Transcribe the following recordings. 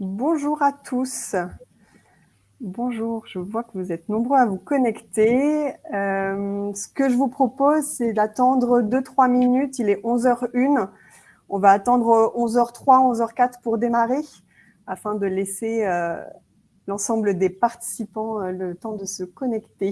Bonjour à tous. Bonjour, je vois que vous êtes nombreux à vous connecter. Euh, ce que je vous propose, c'est d'attendre 2-3 minutes. Il est 11h01. On va attendre 11h03, 11h04 pour démarrer afin de laisser euh, l'ensemble des participants euh, le temps de se connecter.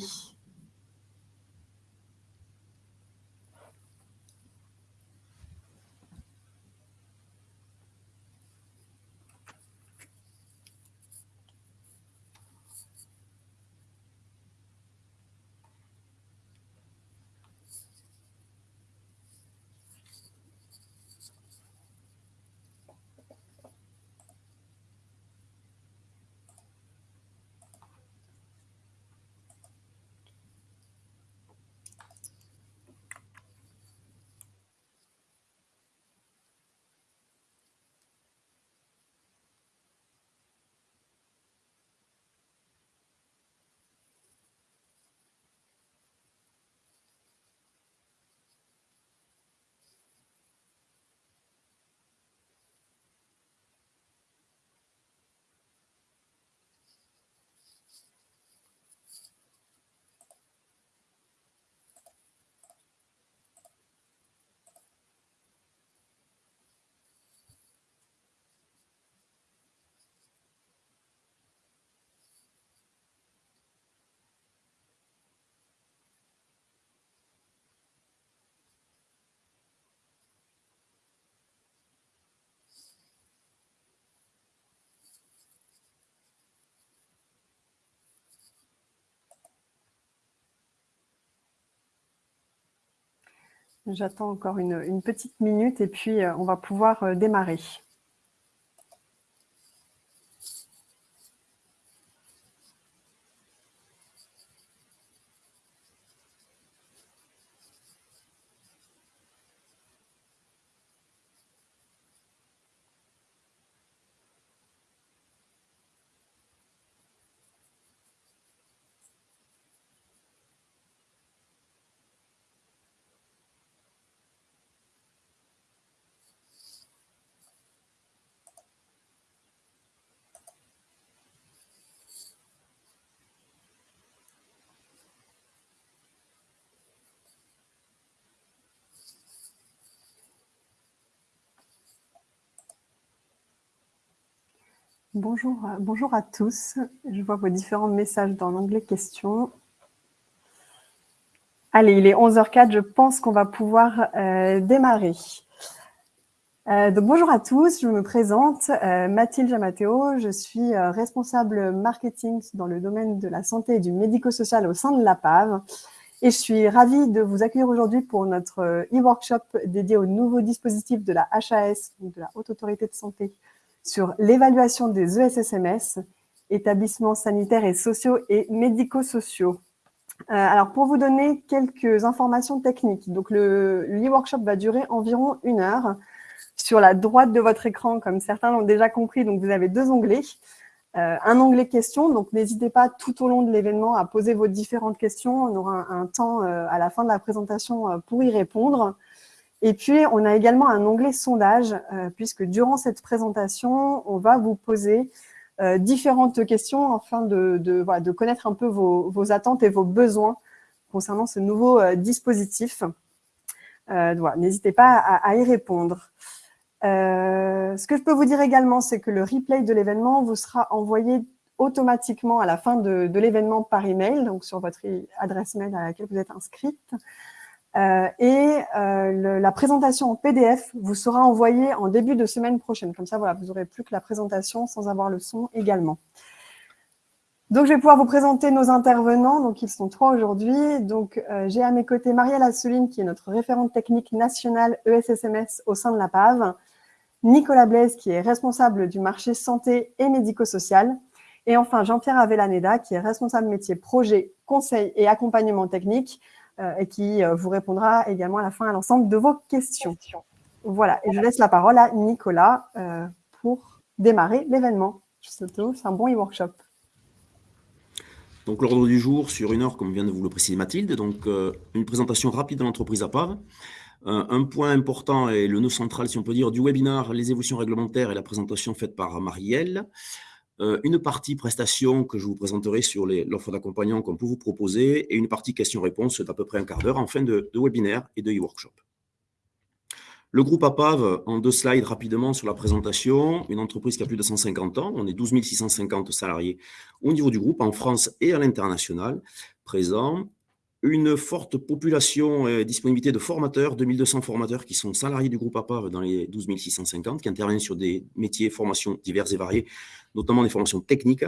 J'attends encore une, petite minute et puis euh, on va pouvoir euh, démarrer. Bonjour, euh, bonjour à tous. Je vois vos différents messages dans l'onglet questions. Allez, il est 11h04, je pense qu'on va pouvoir euh, démarrer. Euh, donc bonjour à tous, je me présente, Mathilde Jamateo, je suis responsable marketing dans le domaine de la santé et du médico-social au sein de la PAV. Et je suis ravie de vous accueillir aujourd'hui pour notre e-workshop dédié au nouveau dispositif de la HAS, de la Haute Autorité de Santé, sur l'évaluation des ESSMS, établissements sanitaires et sociaux et médico-sociaux. Euh, alors, pour vous donner quelques informations techniques, donc le, workshop va durer environ une heure. Sur la droite de votre écran, comme certains l'ont déjà compris, donc vous avez deux onglets. Euh, un onglet questions, donc n'hésitez pas tout au long de l'événement à poser vos différentes questions. On aura un, temps euh, à la fin de la présentation pour y répondre. Et puis, on a également un onglet sondage, euh, puisque durant cette présentation, on va vous poser euh, différentes questions afin de, de, connaître un peu vos, attentes et vos besoins concernant ce nouveau euh, dispositif. N'hésitez pas à, y répondre. ce que je peux vous dire également, c'est que le replay de l'événement vous sera envoyé automatiquement à la fin de, de l'événement par email, donc sur votre adresse mail à laquelle vous êtes inscrite. Euh, et euh, la présentation en PDF vous sera envoyée en début de semaine prochaine. Comme ça, voilà, vous n'aurez plus que la présentation sans avoir le son également. Donc, je vais pouvoir vous présenter nos intervenants. Donc, ils sont trois aujourd'hui. Donc, euh, j'ai à mes côtés Marielle Assouline, qui est notre référente technique nationale ESSMS au sein de la PAV. Nicolas Blaise, qui est responsable du marché santé et médico-social. Et enfin, Jean-Pierre Avellaneda, qui est responsable métier projet, conseil et accompagnement technique et qui euh, vous répondra également à la fin à l'ensemble de vos questions. Voilà, et je laisse la parole à Nicolas euh, pour démarrer l'événement. C'est un bon e-workshop. Donc l'ordre du jour sur une heure, comme vient de vous le préciser Mathilde, donc une présentation rapide de l'entreprise à part. un point important et le nœud central, si on peut dire, du webinaire, les évolutions réglementaires et la présentation faite par Marielle. Euh, une partie prestation que je vous présenterai sur l'offre d'accompagnement qu'on peut vous proposer et une partie questions-réponses d'à peu près un quart d'heure en fin de, webinaire et de e-workshop. Le groupe APAV, en deux slides rapidement sur la présentation, une entreprise qui a plus de 150 ans, on est 12 650 salariés au niveau du groupe, en France et à l'international, présents, une forte population et disponibilité de formateurs, 2200 formateurs qui sont salariés du groupe APAV dans les 12 650, qui interviennent sur des métiers, formations diverses et variées, notamment des formations techniques,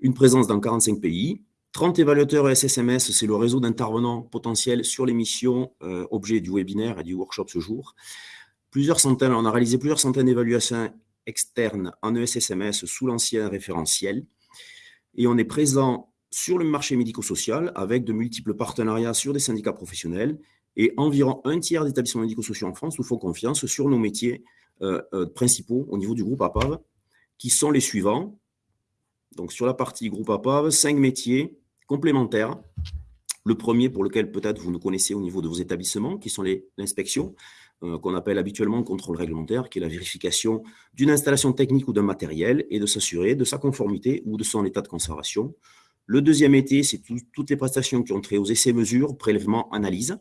une présence dans 45 pays, 30 évaluateurs SSMS, c'est le réseau d'intervenants potentiels sur les missions euh, objets du webinaire et du workshop ce jour. Plusieurs centaines, on a réalisé plusieurs centaines d'évaluations externes en ESSMS sous l'ancien référentiel. Et on est présent sur le marché médico-social avec de multiples partenariats sur des syndicats professionnels et environ un tiers d'établissements médico-sociaux en France nous font confiance sur nos métiers euh, euh, principaux au niveau du groupe APAV qui sont les suivants. Donc, sur la partie groupe APAV, cinq métiers complémentaires. Le premier, pour lequel peut-être vous nous connaissez au niveau de vos établissements, qui sont l'inspection, euh, qu'on appelle habituellement contrôle réglementaire, qui est la vérification d'une installation technique ou d'un matériel et de s'assurer de sa conformité ou de son état de conservation. Le deuxième métier, c'est toutes les prestations qui ont trait aux essais-mesures, prélèvements, analyses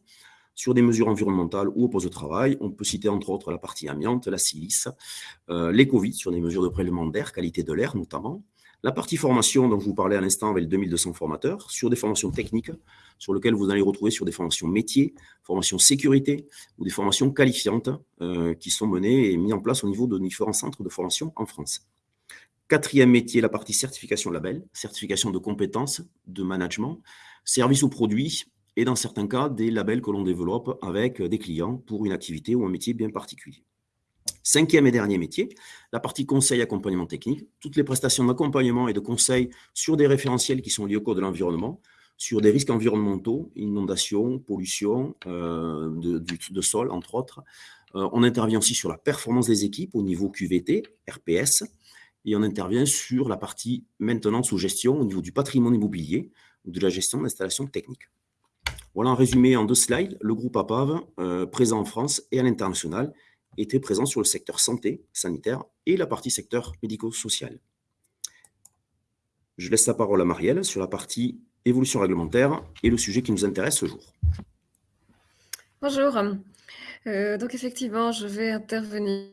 sur des mesures environnementales ou au poste de travail. On peut citer entre autres la partie amiante, la silice, euh, les Covid sur des mesures de prélèvement d'air, qualité de l'air notamment. La partie formation dont je vous parlais à l'instant avec 2200 formateurs, sur des formations techniques, sur lesquelles vous allez retrouver sur des formations métiers, formations sécurité ou des formations qualifiantes euh, qui sont menées et mises en place au niveau de différents centres de formation en France. Quatrième métier, la partie certification label, certification de compétences, de management, services ou produits, et dans certains cas, des labels que l'on développe avec des clients pour une activité ou un métier bien particulier. Cinquième et dernier métier, la partie conseil accompagnement technique, toutes les prestations d'accompagnement et de conseil sur des référentiels qui sont liés au code de l'environnement, sur des risques environnementaux, inondations, pollution euh, de, sol, entre autres. Euh, on intervient aussi sur la performance des équipes au niveau QVT, RPS, et on intervient sur la partie maintenance ou gestion au niveau du patrimoine immobilier ou de la gestion d'installations techniques. Voilà un résumé en deux slides. Le groupe APAV, euh, présent en France et à l'international, était présent sur le secteur santé, sanitaire et la partie secteur médico-social. Je laisse la parole à Marielle sur la partie évolution réglementaire et le sujet qui nous intéresse ce jour. Bonjour. Euh, donc effectivement, je vais intervenir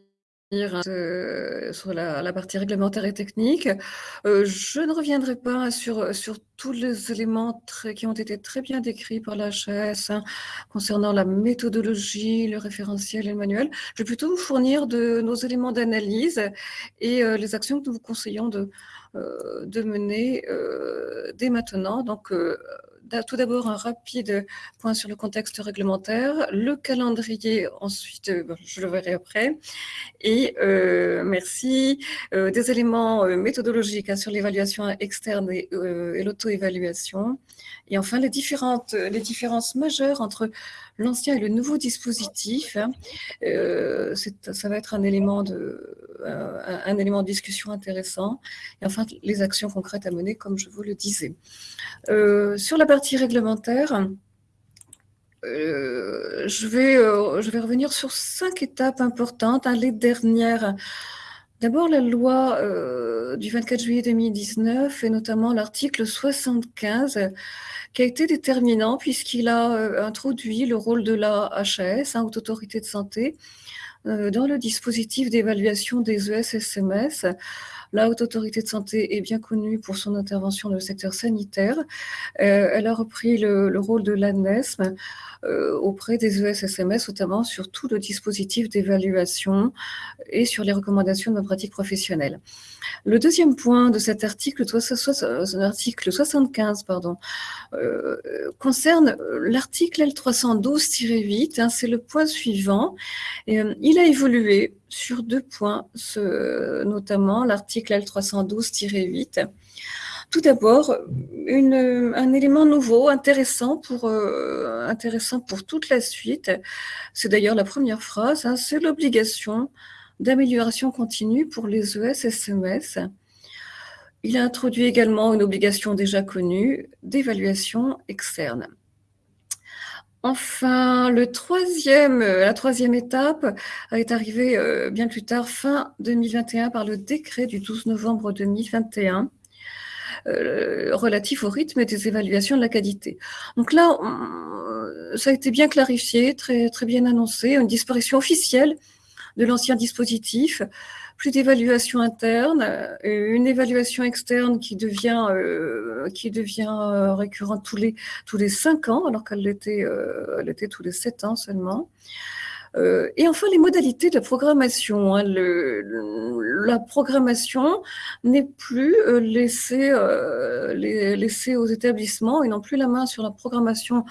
euh, sur la, partie réglementaire et technique. Euh, je ne reviendrai pas sur, sur tous les éléments qui ont été très bien décrits par la HAS hein, concernant la méthodologie, le référentiel et le manuel. Je vais plutôt vous fournir de nos éléments d'analyse et euh, les actions que nous vous conseillons de, de mener dès maintenant. Donc, tout d'abord un rapide point sur le contexte réglementaire, le calendrier, ensuite, euh, je le verrai après, et euh, merci, euh, des éléments méthodologiques hein, sur l'évaluation externe et, l'auto-évaluation, et enfin les, différentes, les différences majeures entre l'ancien et le nouveau dispositif. Hein. ça va être un élément, de, un élément de discussion intéressant, et enfin les actions concrètes à mener, comme je vous le disais. sur la partie réglementaire, euh, je, vais, euh, je vais revenir sur cinq étapes importantes. Hein, les dernières. D'abord, la loi euh, du 24 juillet 2019 et notamment l'article 75 qui a été déterminant puisqu'il a introduit le rôle de la HAS, hein, Haute Autorité de Santé, dans le dispositif d'évaluation des ESSMS la Haute Autorité de Santé est bien connue pour son intervention dans le secteur sanitaire. Euh, elle a repris le, rôle de l'ANESM euh, auprès des ESSMS, notamment sur tout le dispositif d'évaluation et sur les recommandations de pratique professionnelle. Le deuxième point de cet article, l'article 75, pardon, euh, concerne l'article L312-8. Hein, c'est le point suivant. il a évolué sur deux points, notamment l'article L312-8. Tout d'abord, un élément nouveau, intéressant pour, euh, intéressant pour toute la suite, c'est d'ailleurs la première phrase, hein, c'est l'obligation d'amélioration continue pour les ES-SMS. Il a introduit également une obligation déjà connue d'évaluation externe. Enfin, troisième, la troisième étape est arrivée bien plus tard, fin 2021, par le décret du 12 novembre 2021 relatif au rythme des évaluations de la qualité. Donc là, ça a été bien clarifié, très bien annoncé, une disparition officielle de l'ancien dispositif plus d'évaluation interne, euh, une évaluation externe qui devient euh, qui devient euh, récurrente tous les tous les cinq ans, alors qu'elle l'était elle était tous les sept ans seulement. Et enfin, les modalités de la programmation. Hein, la programmation n'est plus laissée, laissée aux établissements. Ils n'ont plus la main sur la programmation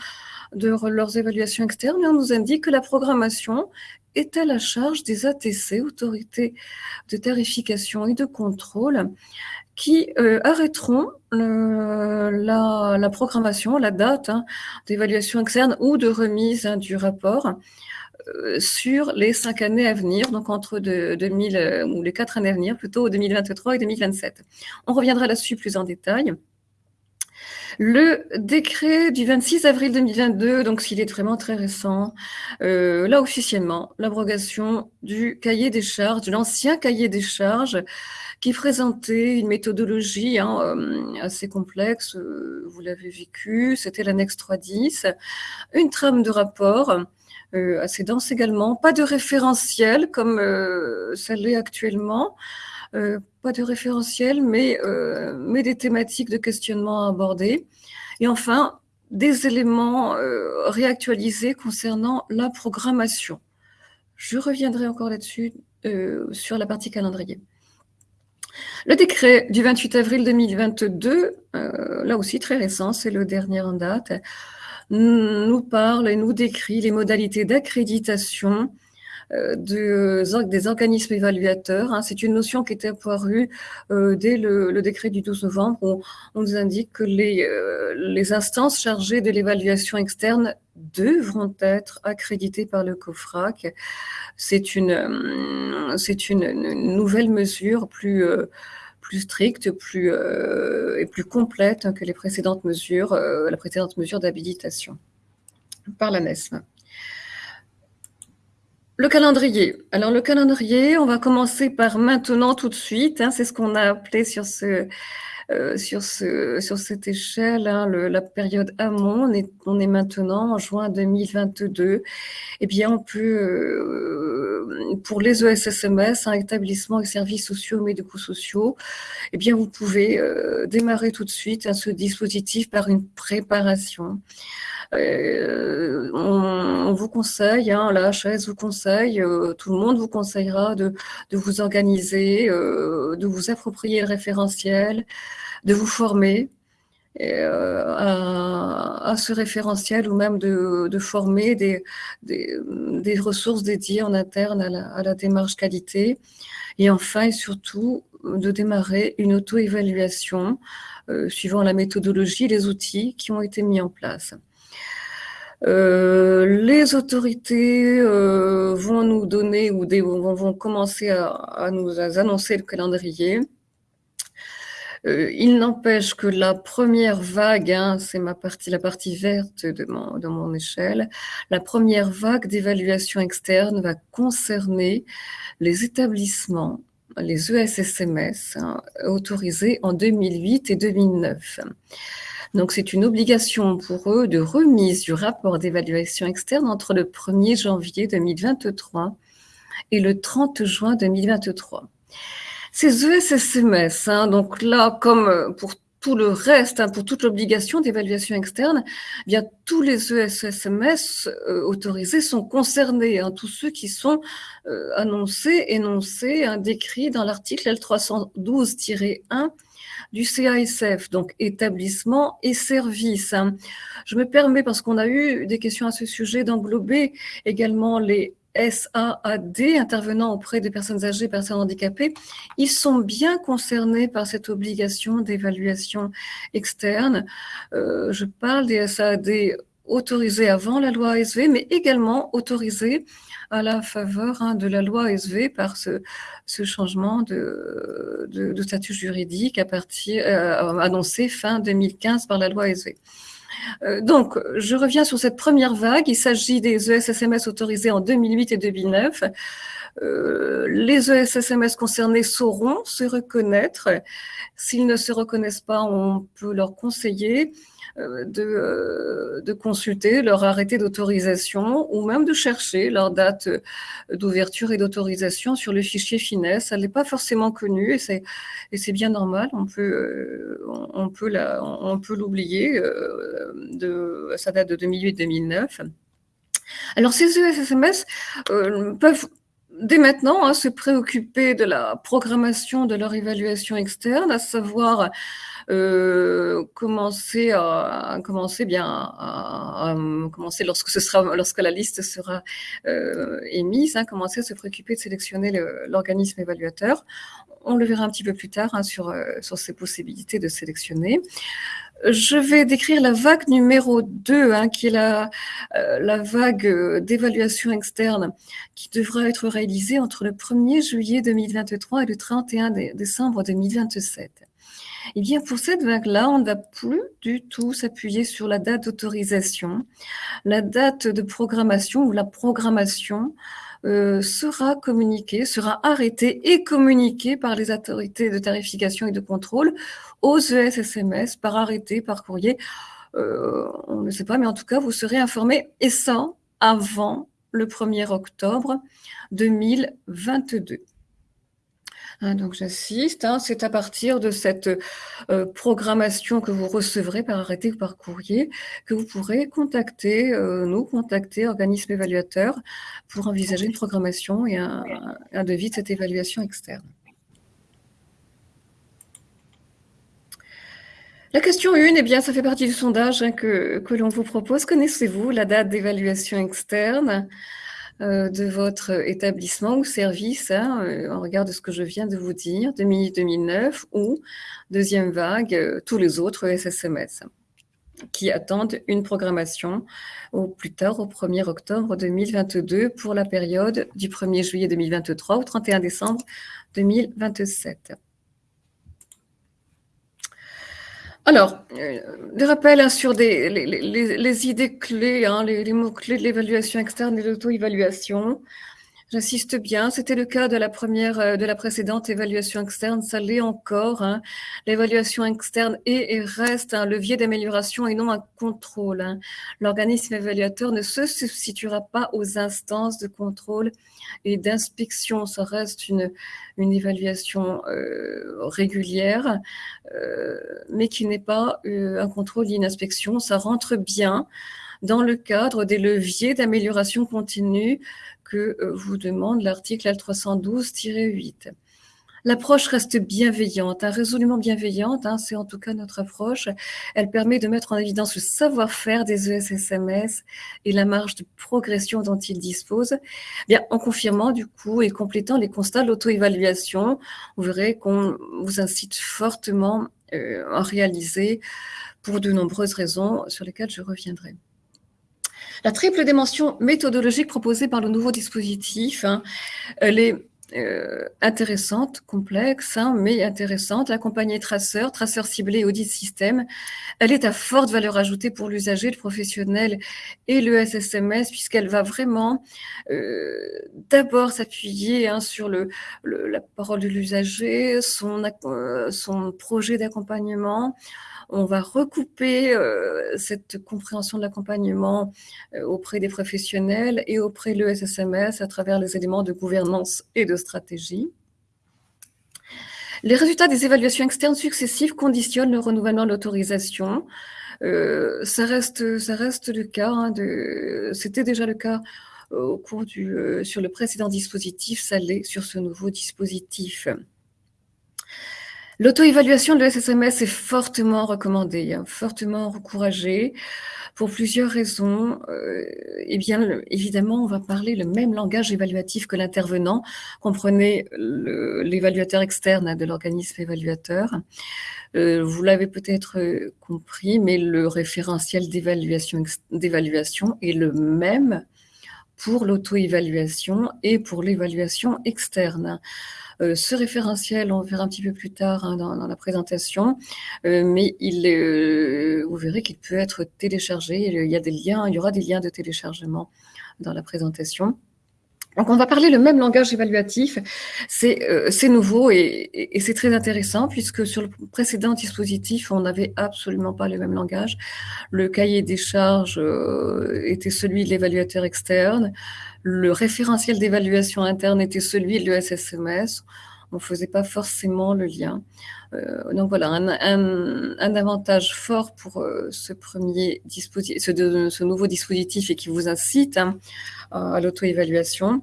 de leurs évaluations externes, on nous indique que la programmation est à la charge des ATC, autorités de tarification et de contrôle, qui euh, arrêteront la, programmation, la date hein, d'évaluation externe ou de remise hein, du rapport euh, sur les cinq années à venir, donc entre 2000 euh, ou les quatre années à venir, plutôt 2023 et 2027. On reviendra là-dessus plus en détail. Le décret du 26 avril 2022, donc s'il est vraiment très récent, euh, là officiellement, l'abrogation du cahier des charges, de l'ancien cahier des charges, qui présentait une méthodologie hein, euh, assez complexe, euh, vous l'avez vécu, c'était l'annexe 310, une trame de rapport, assez dense également, pas de référentiel comme ça l'est actuellement, euh, pas de référentiel, mais, euh, mais des thématiques de questionnement abordées. Et enfin, des éléments euh, réactualisés concernant la programmation. Je reviendrai encore là-dessus sur la partie calendrier. Le décret du 28 avril 2022, là aussi très récent, c'est le dernier en date, nous parle et nous décrit les modalités d'accréditation euh, des organismes évaluateurs. Hein. C'est une notion qui était apparue euh, dès le, décret du 12 novembre où on nous indique que les, euh, instances chargées de l'évaluation externe devront être accréditées par le COFRAC. C'est une, nouvelle mesure plus plus stricte, plus et plus complète que les précédentes mesures, la précédente mesure d'habilitation par la NESM. Le calendrier. Alors le calendrier, on va commencer par maintenant tout de suite. Hein, c'est ce qu'on a appelé sur ce euh, sur ce sur cette échelle, hein, la période amont. On est maintenant en juin 2022. Eh bien, on peut euh, pour les ESSMS, un établissement et services sociaux médico-sociaux, eh bien vous pouvez euh, démarrer tout de suite hein, ce dispositif par une préparation. Euh, on, vous conseille, hein, la HAS vous conseille, euh, tout le monde vous conseillera de, vous organiser, euh, de vous approprier le référentiel, de vous former à, ce référentiel ou même de, former des, des, ressources dédiées en interne à la, démarche qualité. Et enfin et surtout, de démarrer une auto-évaluation suivant la méthodologie et les outils qui ont été mis en place. Euh, les autorités euh, vont nous donner ou vont, commencer à, nous annoncer le calendrier. Euh, il n'empêche que la première vague, hein, c'est ma partie, la partie verte de mon, échelle, la première vague d'évaluation externe va concerner les établissements, les ESSMS, hein, autorisés en 2008 et 2009. Donc, c'est une obligation pour eux de remise du rapport d'évaluation externe entre le 1er janvier 2023 et le 30 juin 2023. Ces ESSMS, hein, donc là, comme pour tout le reste, hein, pour toute l'obligation d'évaluation externe, eh bien tous les ESSMS euh, autorisés sont concernés, hein, tous ceux qui sont euh, annoncés, énoncés, décrits dans l'article L312-1 du CASF, donc établissement et services. Je me permets, parce qu'on a eu des questions à ce sujet, d'englober également les SAAD, intervenant auprès des personnes âgées, personnes handicapées, ils sont bien concernés par cette obligation d'évaluation externe. Euh, je parle des SAAD autorisés avant la loi ASV, mais également autorisés à la faveur hein, de la loi ASV par ce, changement de, statut juridique à partir, euh, annoncé fin 2015 par la loi ASV. donc, je reviens sur cette première vague. Il s'agit des ESSMS autorisés en 2008 et 2009. les ESSMS concernés sauront se reconnaître. S'ils ne se reconnaissent pas, on peut leur conseiller euh, de, euh, de, consulter leur arrêté d'autorisation ou même de chercher leur date euh, d'ouverture et d'autorisation sur le fichier finesse. Elle n'est pas forcément connue et c'est, bien normal. On peut, on peut, l'oublier. De, ça date de 2008-2009. Alors ces ESSMS peuvent dès maintenant hein, se préoccuper de la programmation de leur évaluation externe, à savoir euh, commencer à, commencer bien à, commencer lorsque ce sera lorsque la liste sera euh, émise, hein, commencer à se préoccuper de sélectionner l'organisme évaluateur. On le verra un petit peu plus tard hein, sur euh, sur ces possibilités de sélectionner. Je vais décrire la vague numéro 2, hein, qui est la, euh, la vague d'évaluation externe qui devra être réalisée entre le 1er juillet 2023 et le 31 décembre 2027. Eh bien, pour cette vague-là, on ne va plus du tout s'appuyer sur la date d'autorisation. La date de programmation ou la programmation euh, sera communiquée, sera arrêtée et communiquée par les autorités de tarification et de contrôle aux ESSMS par arrêté, par courrier. Euh, on ne sait pas, mais en tout cas, vous serez informés, et ça avant le 1er octobre 2022. Hein, donc j'assiste. Hein, c'est à partir de cette euh, programmation que vous recevrez par arrêté ou par courrier que vous pourrez contacter, euh, nous contacter, organisme évaluateur, pour envisager une programmation et un, devis de cette évaluation externe. La question 1, eh ça fait partie du sondage hein, que, que l'on vous propose. Connaissez-vous la date d'évaluation externe? De votre établissement ou service, hein, euh, en regard de ce que je viens de vous dire, 2009 ou deuxième vague, euh, tous les autres SSMS qui attendent une programmation au plus tard au 1er octobre 2022 pour la période du 1er juillet 2023 au 31 décembre 2027. Alors, euh, des rappels hein, sur des, les, idées clés, hein, les, mots-clés de l'évaluation externe et de l'auto-évaluation. J'insiste bien, c'était le cas de la première, euh, de la précédente évaluation externe, ça l'est encore. Hein. L'évaluation externe est et reste un levier d'amélioration et non un contrôle. Hein. L'organisme évaluateur ne se substituera pas aux instances de contrôle et d'inspection. Ça reste une, une évaluation euh, régulière, euh, mais qui n'est pas euh, un contrôle ni une inspection. Ça rentre bien dans le cadre des leviers d'amélioration continue euh, vous demande l'article L312-8. L'approche reste bienveillante, hein, résolument bienveillante, hein, c'est en tout cas notre approche. Elle permet de mettre en évidence le savoir-faire des ESSMS et la marge de progression dont ils disposent, bien, en confirmant du coup et complétant les constats de l'auto-évaluation. Vous verrez qu'on vous incite fortement euh, à réaliser pour de nombreuses raisons sur lesquelles je reviendrai. La triple dimension méthodologique proposée par le nouveau dispositif, hein, elle est euh, intéressante, complexe, hein, mais intéressante, accompagnée traceurs, traceurs ciblés, audit système. Elle est à forte valeur ajoutée pour l'usager, le professionnel et le SSMS, puisqu'elle va vraiment euh, d'abord s'appuyer hein, sur la parole de l'usager, son, euh, son projet d'accompagnement, on va recouper euh, cette compréhension de l'accompagnement euh, auprès des professionnels et auprès de l'ESSMS à travers les éléments de gouvernance et de stratégie. Les résultats des évaluations externes successives conditionnent le renouvellement de l'autorisation. Euh, ça, reste, le cas, hein, c'était déjà le cas au cours du, sur le précédent dispositif, ça l'est sur ce nouveau dispositif. L'auto-évaluation de l'SSMS est fortement recommandée, hein, fortement encouragée pour plusieurs raisons. Euh, eh bien, évidemment, on va parler le même langage évaluatif que l'intervenant. Comprenez l'évaluateur externe hein, de l'organisme évaluateur. Euh, vous l'avez peut-être euh, compris, mais le référentiel d'évaluation est le même pour l'auto-évaluation et pour l'évaluation externe. Euh, ce référentiel, on verra un petit peu plus tard hein, dans, la présentation, euh, mais il, euh, vous verrez qu'il peut être téléchargé. Il y aura des liens de téléchargement dans la présentation. Donc, on va parler le même langage évaluatif. C'est nouveau et, c'est très intéressant puisque sur le précédent dispositif, on n'avait absolument pas le même langage. Le cahier des charges était celui de l'évaluateur externe. Le référentiel d'évaluation interne était celui de l'ESSMS. On ne faisait pas forcément le lien. Euh, donc voilà, un, avantage fort pour euh, ce premier dispositif, ce, nouveau dispositif et qui vous incite hein, à l'auto-évaluation.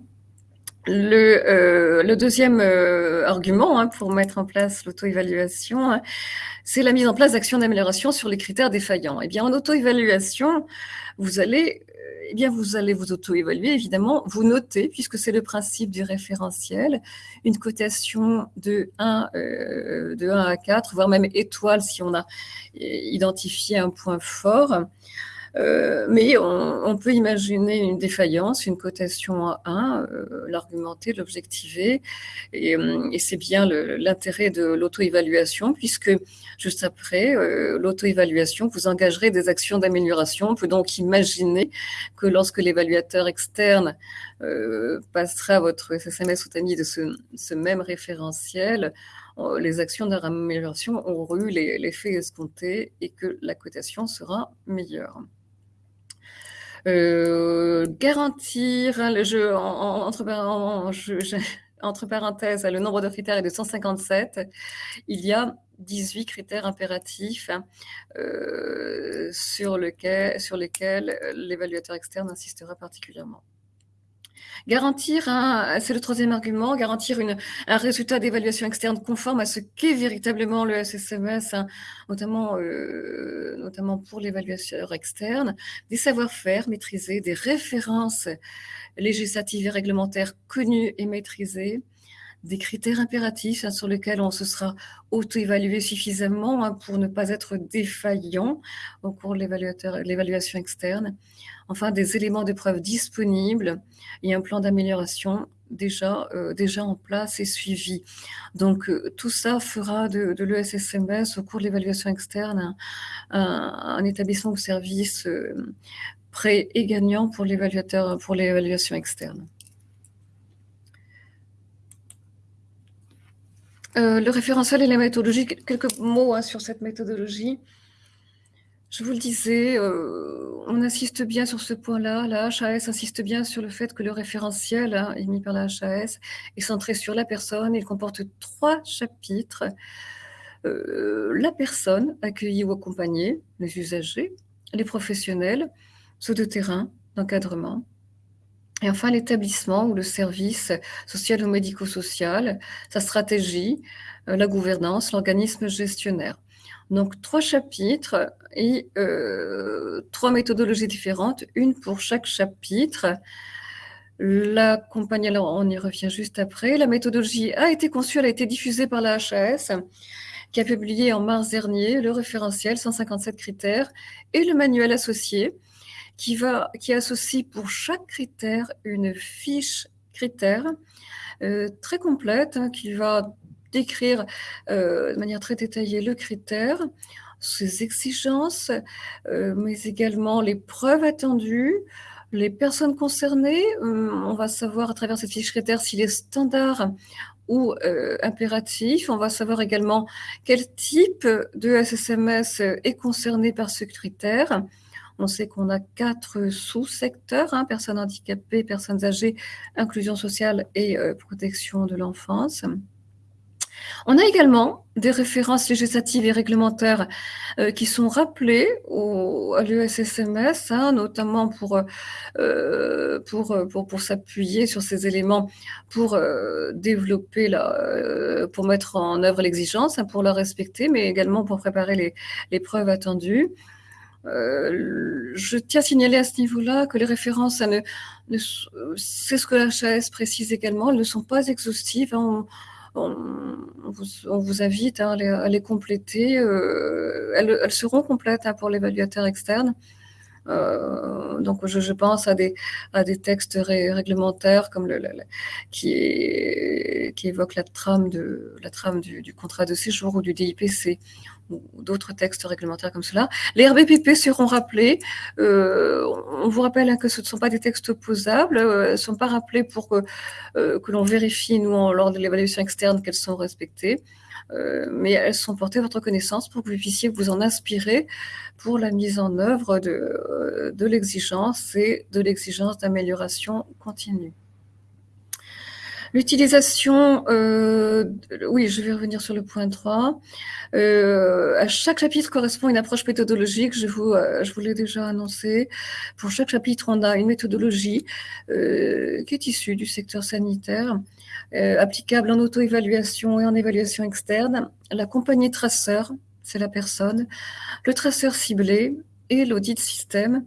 Le, euh, deuxième argument hein, pour mettre en place l'auto-évaluation, hein, c'est la mise en place d'actions d'amélioration sur les critères défaillants. Eh bien, en auto-évaluation, vous allez eh bien, vous allez vous auto-évaluer, évidemment, vous notez, puisque c'est le principe du référentiel, une cotation de 1, euh, de 1 à 4, voire même étoile si on a identifié un point fort. Euh, mais on, peut imaginer une défaillance, une cotation à 1, euh, l'argumenter, l'objectiver, et, euh, et c'est bien l'intérêt de l'auto-évaluation, puisque juste après l'auto-évaluation, vous engagerez des actions d'amélioration. On peut donc imaginer que lorsque l'évaluateur externe passera votre SSMS ou TAMI de ce, ce même référentiel, les actions d'amélioration auront eu l'effet escompté et que la cotation sera meilleure. Euh, garantir hein, le jeu entre, entre parenthèses, le nombre de critères est de 157. Il y a 18 critères impératifs hein, euh, sur, lequel, sur lesquels l'évaluateur externe insistera particulièrement. Garantir, c'est le troisième argument, garantir un résultat d'évaluation externe conforme à ce qu'est véritablement le SSMS, hein, notamment, euh, notamment pour l'évaluation externe, des savoir-faire maîtrisés, des références législatives et réglementaires connues et maîtrisées, des critères impératifs hein, sur lesquels on se sera auto-évalué suffisamment hein, pour ne pas être défaillant au cours de l'évaluation externe. Enfin, des éléments de preuve disponibles et un plan d'amélioration déjà, euh, déjà en place et suivi. Donc, euh, tout ça fera de, de l'ESSMS au cours de l'évaluation externe un, établissement ou service euh, prêt et gagnant pour l'évaluateur, pour l'évaluation externe. Euh, le référentiel et la méthodologie, quelques mots hein, sur cette méthodologie. Je vous le disais, euh, on insiste bien sur ce point-là. La HAS insiste bien sur le fait que le référentiel hein, émis par la HAS est centré sur la personne. Il comporte trois chapitres. Euh, la personne accueillie ou accompagnée, les usagers, les professionnels, ceux de terrain, d'encadrement, et enfin, l'établissement ou le service social ou médico-social, sa stratégie, euh, la gouvernance, l'organisme gestionnaire. Donc, trois chapitres et euh, trois méthodologies différentes, une pour chaque chapitre. La compagnie, alors on y revient juste après. La méthodologie a été conçue, elle a été diffusée par la HAS, qui a publié en mars dernier le référentiel 157 critères et le manuel associé qui, va, qui associe pour chaque critère une fiche critère euh, très complète hein, qui va décrire euh, de manière très détaillée le critère, ses exigences, euh, mais également les preuves attendues, les personnes concernées. on va savoir à travers cette fiche critère s'il est standard ou impératif. On va savoir également quel type de SSMS est concerné par ce critère. On sait qu'on a quatre sous-secteurs, hein, personnes handicapées, personnes âgées, inclusion sociale et euh, protection de l'enfance. On a également des références législatives et réglementaires euh, qui sont rappelées au, à l'ESSMS, hein, notamment pour, euh, pour, pour, pour s'appuyer sur ces éléments pour développer, la, pour mettre en œuvre l'exigence, hein, pour la respecter, mais également pour préparer les, les preuves attendues. Euh, je tiens à signaler à ce niveau-là que les références, c'est ce que la HAS précise également, elles ne sont pas exhaustives. On, vous, invite à, les, compléter. Euh, elles, seront complètes hein, pour l'évaluateur externe. Euh, donc, je, pense à des, à des textes réglementaires comme le, qui, qui évoquent la trame, de, la trame du, contrat de séjour ou du DIPC ou d'autres textes réglementaires comme cela. Les RBPP seront rappelés. Euh, on vous rappelle hein, que ce ne sont pas des textes opposables, euh, ne sont pas rappelés pour euh, que l'on vérifie, nous, lors de l'évaluation externe, qu'elles sont respectées. Euh, mais elles sont portées à votre connaissance pour que vous puissiez vous en inspirer pour la mise en œuvre de, euh, de l'exigence et de l'exigence d'amélioration continue. L'utilisation, euh, oui, je vais revenir sur le point 3. à chaque chapitre correspond une approche méthodologique, je vous, je vous l'ai déjà annoncé. Pour chaque chapitre, on a une méthodologie qui est issue du secteur sanitaire euh, applicable en auto-évaluation et en évaluation externe, la compagnie traceur, c'est la personne, le traceur ciblé et l'audit système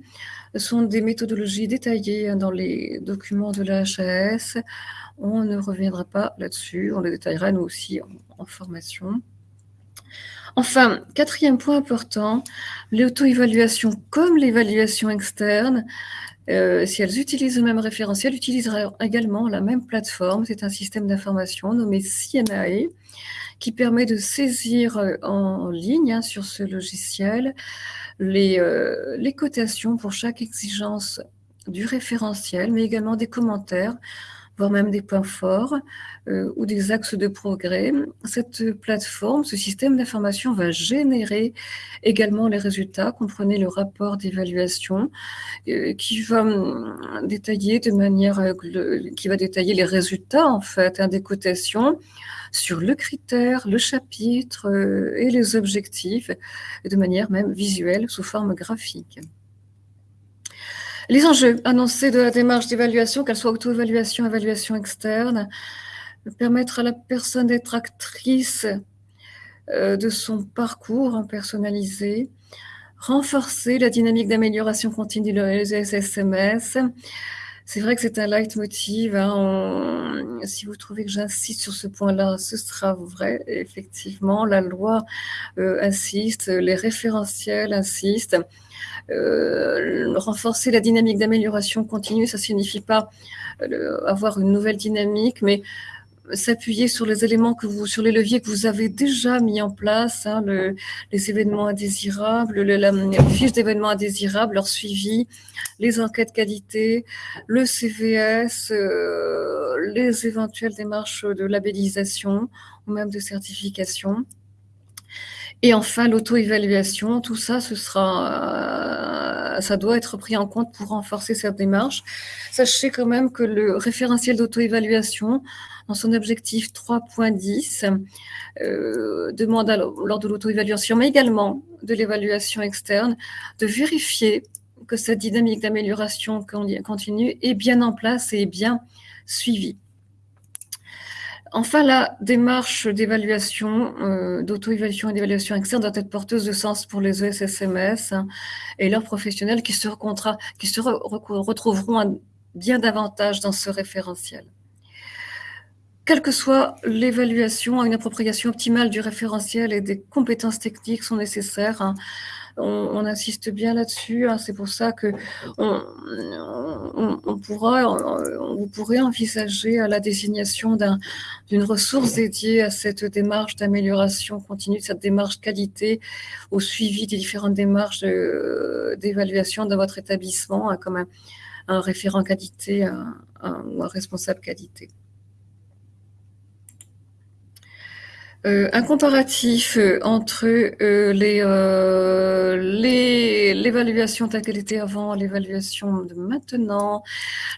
sont des méthodologies détaillées dans les documents de la HAS. On ne reviendra pas là-dessus, on les détaillera nous aussi en, formation. Enfin, quatrième point important, l'auto-évaluation comme l'évaluation externe euh, si elles utilisent le même référentiel, utiliseront également la même plateforme. C'est un système d'information nommé CNAE qui permet de saisir euh, en ligne hein, sur ce logiciel les, euh, les cotations pour chaque exigence du référentiel, mais également des commentaires voire même des points forts euh, ou des axes de progrès. Cette plateforme, ce système d'information va générer également les résultats. Comprenez le rapport d'évaluation euh, qui va hum, euh, qui va détailler les résultats en fait hein, des cotations sur le critère, le chapitre et les objectifs de manière même visuelle sous forme graphique. Les enjeux annoncés de la démarche d'évaluation, qu'elle soit auto-évaluation, évaluation externe, permettre à la personne d'être actrice euh, de son parcours personnalisé, renforcer la dynamique d'amélioration continue des SMS. C'est vrai que c'est un leitmotiv. Hein. si vous trouvez que j'insiste sur ce point-là, ce sera vrai. Effectivement, la loi euh, insiste, les référentiels insistent. Euh, renforcer la dynamique d'amélioration continue, ça signifie pas euh, avoir une nouvelle dynamique, mais s'appuyer sur les éléments que vous, sur les leviers que vous avez déjà mis en place, hein, les événements indésirables, la, fiche d'événements indésirables, leur suivi, les enquêtes qualité, le CVS, euh, les éventuelles démarches de labellisation ou même de certification. Et enfin, l'auto-évaluation, tout ça, ce sera, euh, ça doit être pris en compte pour renforcer cette démarche. Sachez quand même que le référentiel d'auto-évaluation, dans son objectif 3.10, euh, demande lors de l'auto-évaluation, mais également de l'évaluation externe, de vérifier que cette dynamique d'amélioration continue est bien en place et est bien suivie. Enfin, la démarche d'évaluation, euh, d'auto-évaluation et d'évaluation externe doit être porteuse de sens pour les ESSMS hein, et leurs professionnels qui se, retrouveront bien davantage dans ce référentiel. Quelle que soit l'évaluation, une appropriation optimale du référentiel et des compétences techniques sont nécessaires. Hein, on, insiste bien là-dessus. Hein. c'est pour ça que on, pourra, vous pourrez envisager la désignation d'une ressource dédiée à cette démarche d'amélioration continue, cette démarche qualité, au suivi des différentes démarches d'évaluation de, votre établissement, hein, comme un, référent qualité ou un responsable qualité. Euh, un comparatif euh, entre euh, l'évaluation telle qu'elle était avant, l'évaluation de maintenant.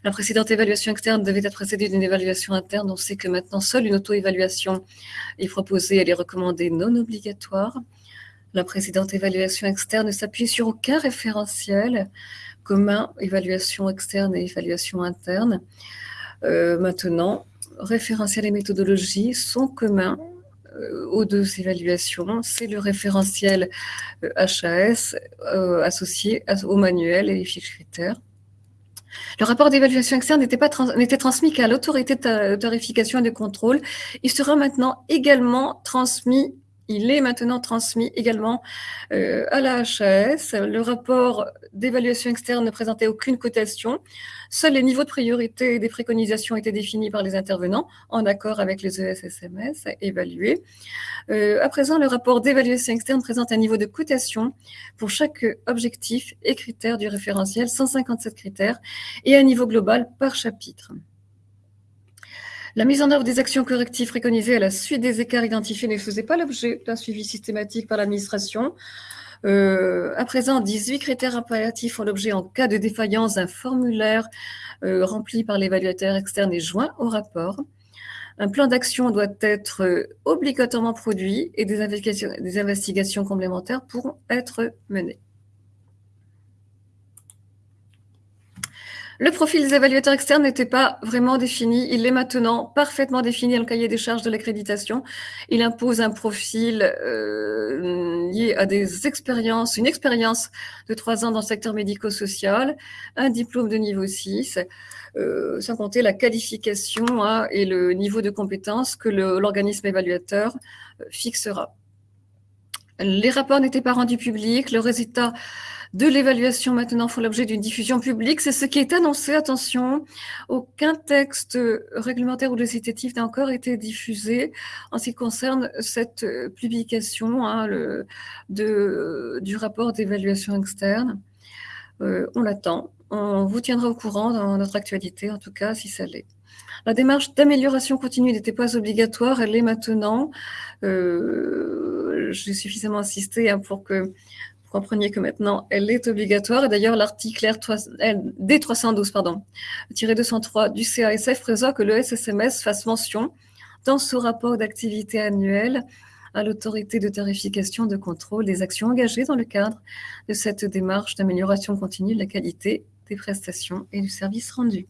La précédente évaluation externe devait être précédée d'une évaluation interne. On sait que maintenant, seule une auto-évaluation est proposée. Elle est recommandée non obligatoire. La précédente évaluation externe ne s'appuie sur aucun référentiel commun, évaluation externe et évaluation interne. maintenant, référentiel et méthodologie sont communs euh, aux deux évaluations, c'est le référentiel HAS euh, euh, associé au manuel et les fiches critères. Le rapport d'évaluation externe n'était n'était transmis qu'à l'autorité de et de contrôle. Il sera maintenant également transmis il est maintenant transmis également euh, à la HAS. Le rapport d'évaluation externe ne présentait aucune cotation. Seuls les niveaux de priorité des préconisations étaient définis par les intervenants en accord avec les ESSMS évalués. Euh, à présent, le rapport d'évaluation externe présente un niveau de cotation pour chaque objectif et critère du référentiel, 157 critères, et un niveau global par chapitre. La mise en œuvre des actions correctives préconisées à la suite des écarts identifiés ne faisait pas l'objet d'un suivi systématique par l'administration. Euh, à présent, 18 critères impératifs font l'objet en cas de défaillance d'un formulaire euh, rempli par l'évaluateur externe et joint au rapport. Un plan d'action doit être euh, obligatoirement produit et des investigations complémentaires pourront être menées. Le profil des évaluateurs externes n'était pas vraiment défini. Il est maintenant parfaitement défini dans le cahier des charges de l'accréditation. Il impose un profil euh, lié à des expériences, une expérience de trois ans dans le secteur médico-social, un diplôme de niveau 6, euh, sans compter la qualification hein, et le niveau de compétence que l'organisme évaluateur euh, fixera. Les rapports n'étaient pas rendus publics. Le résultat de l'évaluation maintenant font l'objet d'une diffusion publique. C'est ce qui est annoncé. Attention, aucun texte réglementaire ou législatif n'a encore été diffusé en ce qui concerne cette publication hein, du rapport d'évaluation externe. Euh, on l'attend. On vous tiendra au courant dans notre actualité, en tout cas, si ça l'est. La démarche d'amélioration continue n'était pas obligatoire, elle l'est maintenant. Euh, J'ai suffisamment insisté hein, pour que vous compreniez que maintenant, elle est obligatoire. Et d'ailleurs, l'article D312, pardon, 203 du CASF prévoit que le SSMS fasse mention dans ce rapport d'activité annuel à l'autorité de tarification de contrôle des actions engagées dans le cadre de cette démarche d'amélioration continue de la qualité des prestations et du service rendu.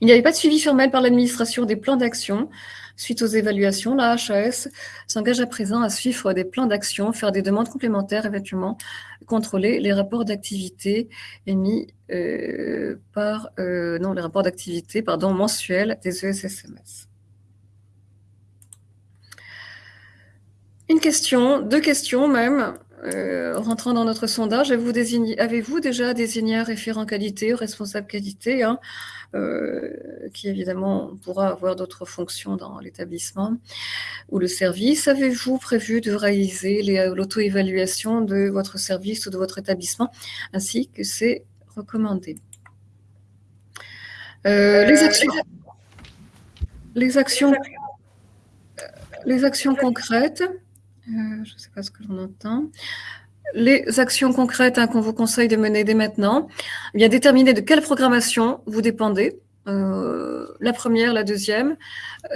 Il n'y avait pas de suivi formel par l'administration des plans d'action. Suite aux évaluations, la HAS s'engage à présent à suivre des plans d'action, faire des demandes complémentaires, éventuellement contrôler les rapports d'activité émis euh, par, euh, non, les rapports d'activité, pardon, mensuels des ESSMS. Une question, deux questions même. Euh, rentrant dans notre sondage, avez-vous déjà désigné un référent qualité, responsable qualité, hein, euh, qui évidemment pourra avoir d'autres fonctions dans l'établissement ou le service? Avez-vous prévu de réaliser l'auto-évaluation de votre service ou de votre établissement, ainsi que c'est recommandé? Euh, les actions, les actions, les actions concrètes. Euh, je ne sais pas ce que l'on entend. Les actions concrètes hein, qu'on vous conseille de mener dès maintenant, eh déterminer de quelle programmation vous dépendez. Euh, la première, la deuxième,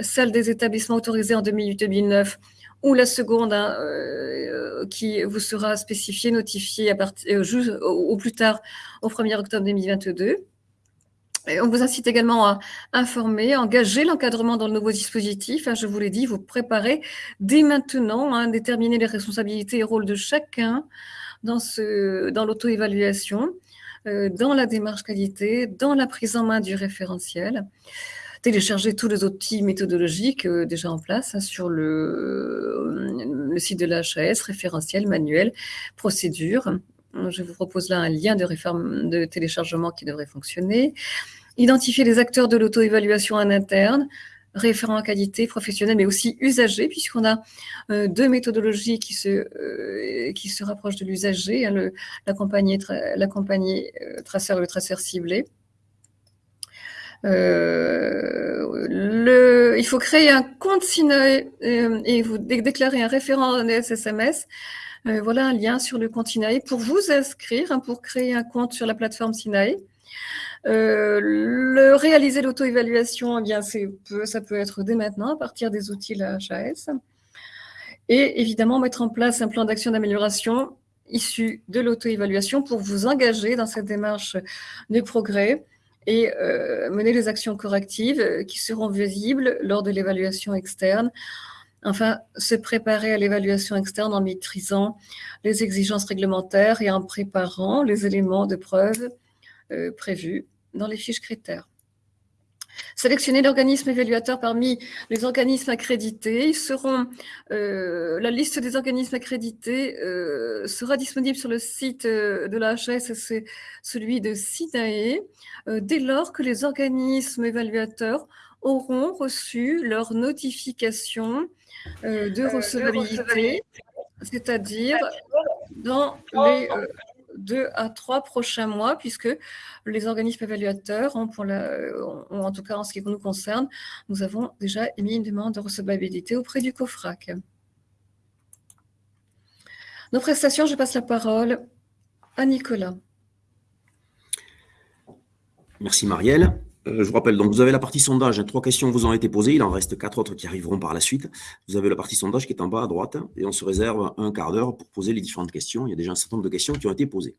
celle des établissements autorisés en 2008-2009 ou la seconde hein, euh, qui vous sera spécifiée, notifiée à partir, au plus tard au 1er octobre 2022 on vous incite également à informer, engager l'encadrement dans le nouveau dispositif. Hein, je vous l'ai dit, vous préparez dès maintenant, hein, déterminer les responsabilités et rôles de chacun dans, dans l'auto-évaluation, euh, dans la démarche qualité, dans la prise en main du référentiel. Télécharger tous les outils méthodologiques euh, déjà en place hein, sur le, le, site de la référentiel, manuel, procédure. Je vous propose là un lien de, réforme, de téléchargement qui devrait fonctionner. Identifier les acteurs de l'auto-évaluation en interne, référents qualité, professionnels, mais aussi usagers, puisqu'on a euh, deux méthodologies qui se, euh, qui se rapprochent de l'usager, hein, la compagnie, la compagnie euh, traceur et le traceur ciblé. Il faut créer un compte SINAE et vous déclarer un référent en SSMS. voilà un lien sur le compte SINAE pour vous inscrire, hein, pour créer un compte sur la plateforme SINAE. Euh, le réaliser l'auto-évaluation, eh bien, ça peut être dès maintenant à partir des outils la HAS. Et évidemment, mettre en place un plan d'action d'amélioration issu de l'auto-évaluation pour vous engager dans cette démarche de progrès et euh, mener les actions correctives qui seront visibles lors de l'évaluation externe. Enfin, se préparer à l'évaluation externe en maîtrisant les exigences réglementaires et en préparant les éléments de preuve euh, prévus dans les fiches critères. sélectionner l'organisme évaluateur parmi les organismes accrédités. Ils seront, euh, la liste des organismes accrédités euh, sera disponible sur le site euh, de la c'est celui de SINAE, dès lors que les organismes évaluateurs auront reçu leur notification de recevabilité, c'est-à-dire dans les deux à trois prochains mois, puisque les organismes évaluateurs ont, pour la, en tout cas en ce qui nous concerne, nous avons déjà émis une demande de recevabilité auprès du COFRAC. Nos prestations, je passe la parole à Nicolas. Merci Marielle. Euh, je vous rappelle, donc vous avez la partie sondage, trois questions vous ont été posées, il en reste quatre autres qui arriveront par la suite. Vous avez la partie sondage qui est en bas à droite, et on se réserve un quart d'heure pour poser les différentes questions. Il y a déjà un certain nombre de questions qui ont été posées.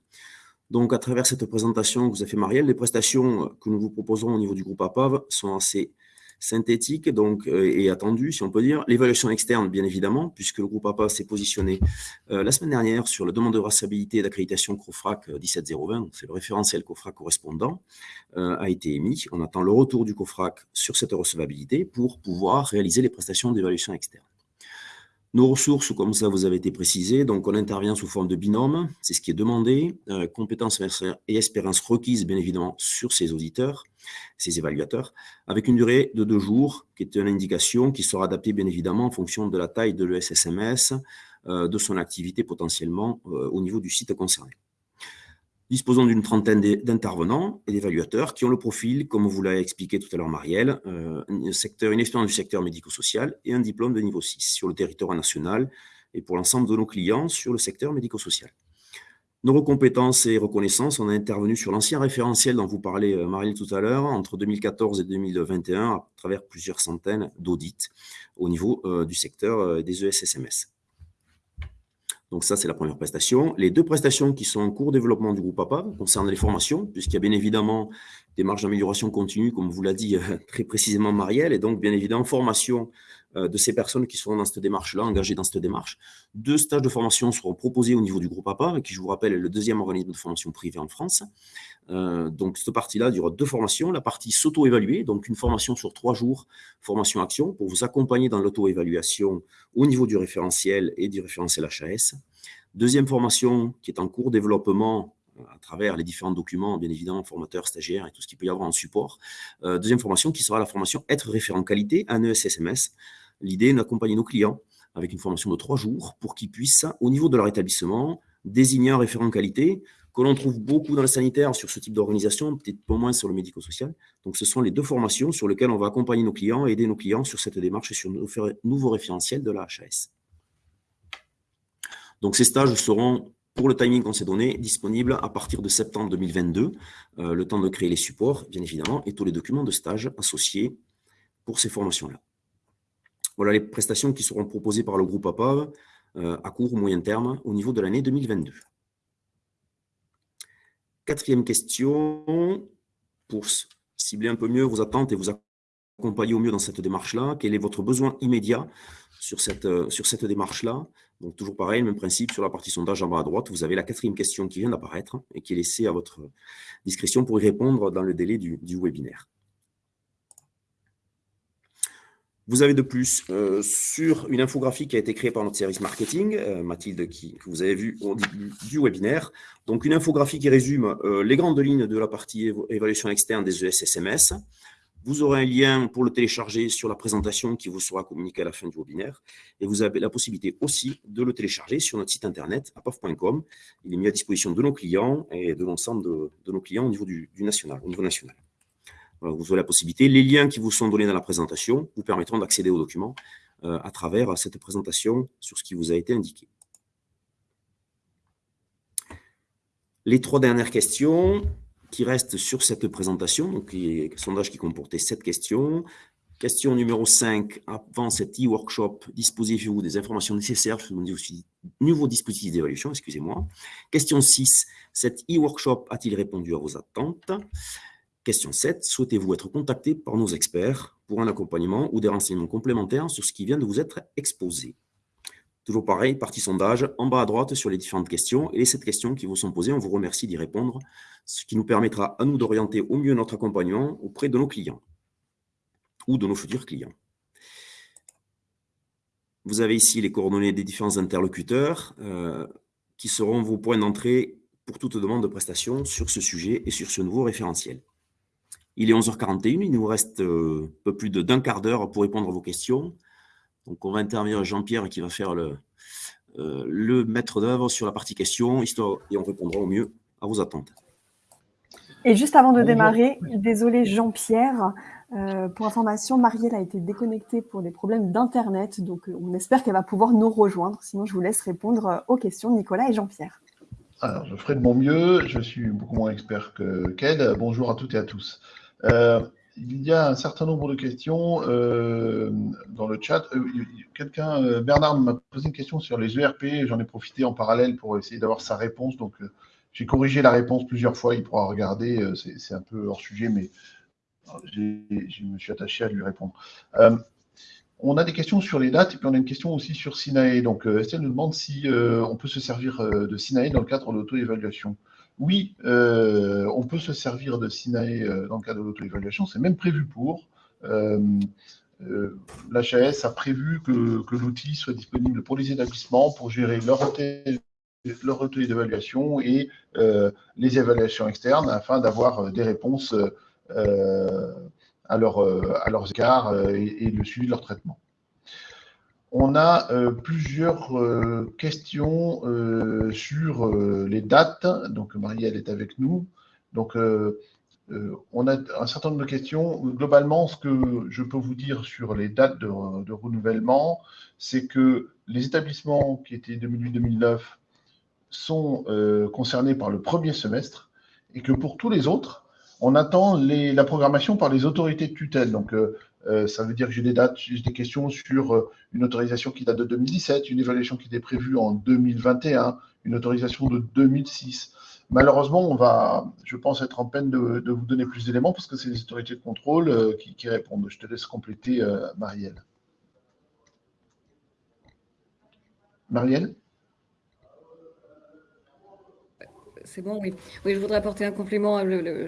Donc, à travers cette présentation que vous avez fait Marielle, les prestations que nous vous proposons au niveau du groupe APAV sont assez synthétique donc, euh, et attendu, si on peut dire. L'évaluation externe, bien évidemment, puisque le groupe APA s'est positionné euh, la semaine dernière sur la demande de traçabilité d'accréditation COFRAC 17020, c'est le référentiel COFRAC correspondant, euh, a été émis. On attend le retour du COFRAC sur cette recevabilité pour pouvoir réaliser les prestations d'évaluation externe. Nos ressources, comme ça vous avez été précisé, donc on intervient sous forme de binôme, c'est ce qui est demandé, euh, compétences et expérience requises bien évidemment sur ces auditeurs, ces évaluateurs, avec une durée de deux jours, qui est une indication qui sera adaptée bien évidemment en fonction de la taille de l'ESSMS, euh, de son activité potentiellement euh, au niveau du site concerné. Disposons d'une trentaine d'intervenants et d'évaluateurs qui ont le profil, comme vous l'avez expliqué tout à l'heure Marielle, euh, une expérience du secteur médico-social et un diplôme de niveau 6 sur le territoire national et pour l'ensemble de nos clients sur le secteur médico-social. Nos compétences et reconnaissances, on a intervenu sur l'ancien référentiel dont vous parlez, euh, Marielle, tout à l'heure, entre 2014 et 2021, à travers plusieurs centaines d'audits au niveau euh, du secteur des ESSMS. Donc ça, c'est la première prestation. Les deux prestations qui sont en cours de développement du groupe APA concernent les formations, puisqu'il y a bien évidemment des marges d'amélioration continue, comme vous l'a dit euh, très précisément Marielle, et donc bien évidemment formation euh, de ces personnes qui seront dans cette démarche-là, engagées dans cette démarche. Deux stages de formation seront proposés au niveau du groupe APA, qui, je vous rappelle, est le deuxième organisme de formation privé en France. Euh, donc, cette partie-là, il y aura deux formations. La partie s'auto-évaluer, donc une formation sur trois jours, formation action, pour vous accompagner dans l'auto-évaluation au niveau du référentiel et du référentiel HAS. Deuxième formation qui est en cours développement à travers les différents documents, bien évidemment, formateurs, stagiaires et tout ce qu'il peut y avoir en support. deuxième formation qui sera la formation Être référent qualité, un ESSMS, L'idée est d'accompagner nos clients avec une formation de trois jours pour qu'ils puissent, au niveau de leur établissement, désigner un référent qualité que l'on trouve beaucoup dans le sanitaire sur ce type d'organisation, peut-être pas moins sur le médico-social. Donc, ce sont les deux formations sur lesquelles on va accompagner nos clients et aider nos clients sur cette démarche et sur nos nouveaux référentiels de la HAS. Donc, ces stages seront, pour le timing qu'on s'est donné, disponibles à partir de septembre 2022, euh, le temps de créer les supports, bien évidemment, et tous les documents de stage associés pour ces formations-là. Voilà les prestations qui seront proposées par le groupe APAV euh, à court ou moyen terme au niveau de l'année 2022. Quatrième question, pour cibler un peu mieux vos attentes et vous accompagner au mieux dans cette démarche-là, quel est votre besoin immédiat sur cette, euh, sur cette démarche-là Donc toujours pareil, même principe sur la partie sondage en bas à droite, vous avez la quatrième question qui vient d'apparaître et qui est laissée à votre discrétion pour y répondre dans le délai du webinaire. Vous avez de plus euh, sur une infographie qui a été créée par notre service marketing, euh, Mathilde, qui, que vous avez vu au début du webinaire. Donc, une infographie qui résume les grandes lignes de la partie évaluation externe des ESSMS. Vous aurez un lien pour le télécharger sur la présentation qui vous sera communiquée à la fin du webinaire. Et vous avez la possibilité aussi de le télécharger sur notre site internet, apov.com. Il est mis à disposition de nos clients et de l'ensemble de, nos clients au niveau du national, au niveau national vous aurez la possibilité. Les liens qui vous sont donnés dans la présentation vous permettront d'accéder aux documents euh, à travers cette présentation sur ce qui vous a été indiqué. Les trois dernières questions qui restent sur cette présentation, donc les sondages qui comportaient sept questions. Question numéro 5, avant cet e-workshop, disposez-vous des informations nécessaires sur le nouveau dispositif d'évaluation, excusez-moi. Question 6, cet e-workshop a-t-il répondu à vos attentes? Question 7. Souhaitez-vous être contacté par nos experts pour un accompagnement ou des renseignements complémentaires sur ce qui vient de vous être exposé? Toujours pareil, partie sondage, en bas à droite sur les différentes questions. Et les 7 questions qui vous sont posées, on vous remercie d'y répondre, ce qui nous permettra à nous d'orienter au mieux notre accompagnement auprès de nos clients. ou de nos futurs clients. Vous avez ici les coordonnées des différents interlocuteurs euh, qui seront vos points d'entrée pour toute demande de prestation sur ce sujet et sur ce nouveau référentiel. Il est 11h41, il nous reste euh, un peu plus d'un quart d'heure pour répondre à vos questions. Donc, on va intervenir Jean-Pierre qui va faire le, euh, le maître d'œuvre sur la partie questions, histoire, et on répondra au mieux à vos attentes. Et juste avant de démarrer, désolé Jean-Pierre, euh, pour information, Marielle a été déconnectée pour des problèmes d'Internet, donc on espère qu'elle va pouvoir nous rejoindre. Sinon, je vous laisse répondre aux questions de Nicolas et Jean-Pierre. Alors, je ferai de mon mieux. Je suis beaucoup moins expert que qu'elle. Bonjour à toutes et à tous. Euh, il y a un certain nombre de questions euh, dans le chat. Euh, quelqu'un, euh, Bernard m'a posé une question sur les ERP. J'en ai profité en parallèle pour essayer d'avoir sa réponse. Donc, j'ai corrigé la réponse plusieurs fois. Il pourra regarder. C'est un peu hors sujet, mais je me suis attaché à lui répondre. on a des questions sur les dates et puis on a une question aussi sur Sinae. Donc, Estelle nous demande si on peut se servir de Sinae dans le cadre de l'auto-évaluation. Oui, euh, on peut se servir de Sinae euh, dans le cadre de l'auto-évaluation, c'est même prévu pour. Euh, L'HAS a prévu que, l'outil soit disponible pour les établissements pour gérer leur auto d'évaluation et les évaluations externes afin d'avoir des réponses à, leurs écarts et, le suivi de leur traitement. On a euh, plusieurs euh, questions euh, sur les dates. Donc, Marielle est avec nous. Donc, on a un certain nombre de questions. Globalement, ce que je peux vous dire sur les dates de, renouvellement, c'est que les établissements qui étaient 2008-2009 sont concernés par le premier semestre et que pour tous les autres, on attend la programmation par les autorités de tutelle. Euh, ça veut dire que j'ai des dates, j'ai des questions sur euh, une autorisation qui date de 2017, une évaluation qui était prévue en 2021, une autorisation de 2006. Malheureusement, on va, je pense, être en peine de, vous donner plus d'éléments parce que c'est les autorités de contrôle euh, qui, répondent. Je te laisse compléter, Marielle. Marielle? C'est bon, oui. Oui, je voudrais apporter un complément.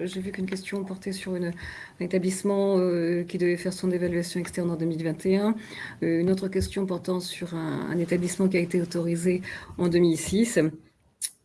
J'ai vu qu'une question portait sur un établissement euh, qui devait faire son évaluation externe en 2021. Euh, une autre question portant sur un, établissement qui a été autorisé en 2006.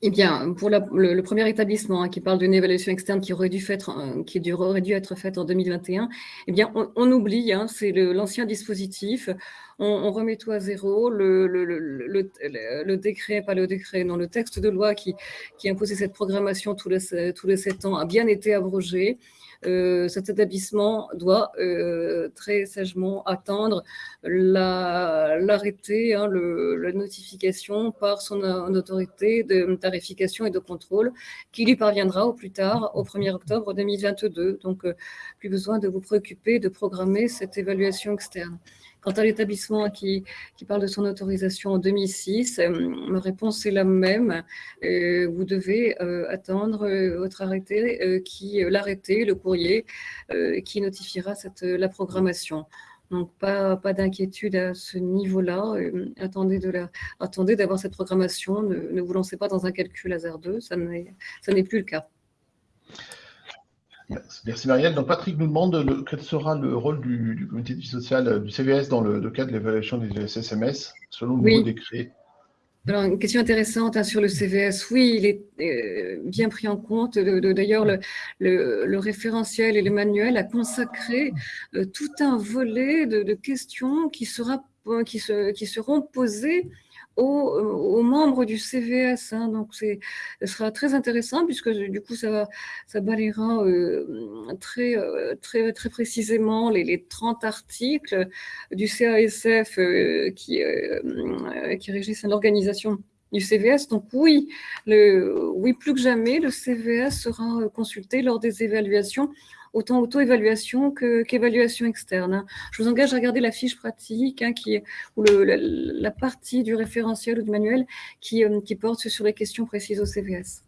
Eh bien, pour le, premier établissement hein, qui parle d'une évaluation externe qui aurait dû, euh, dû être faite en 2021, eh bien, on, oublie, hein, c'est l'ancien dispositif, on, remet tout à zéro, le, le, décret, pas le décret, non, le texte de loi qui, qui imposait cette programmation tous les, tous les sept ans a bien été abrogé. Euh, cet établissement doit euh, très sagement attendre l'arrêté, hein, la notification par son autorité de tarification et de contrôle qui lui parviendra au plus tard, au 1er octobre 2022. Donc, euh, plus besoin de vous préoccuper de programmer cette évaluation externe. Quant à l'établissement qui, parle de son autorisation en 2006, euh, ma réponse est la même. Euh, vous devez euh, attendre votre arrêté, qui l'arrêté, le courrier, qui notifiera la programmation. Donc, pas, pas d'inquiétude à ce niveau-là. attendez d'avoir cette programmation. Ne, ne, vous lancez pas dans un calcul hasardeux. Ça n'est plus le cas. Merci Marielle. Donc Patrick nous demande quel sera le rôle du, comité de vie sociale euh, du CVS dans le, cadre de l'évaluation des SSMS selon le nouveau décret? Alors, une question intéressante hein, sur le CVS. Oui, il est euh, bien pris en compte. D'ailleurs, le, référentiel et le manuel a consacré euh, tout un volet de, questions qui, sera, qui, se, qui seront posées aux, membres du CVS. Hein. donc, ce sera très intéressant puisque du coup, ça, ça balayera euh, très, euh, très, très précisément les, 30 articles du CASF euh, qui, qui régissent l'organisation du CVS. Donc oui, le, oui, plus que jamais, le CVS sera consulté lors des évaluations autant auto-évaluation qu'évaluation externe. Hein. Je vous engage à regarder la fiche pratique hein, qui ou la, partie du référentiel ou du manuel qui, euh, qui porte sur les questions précises au CVS.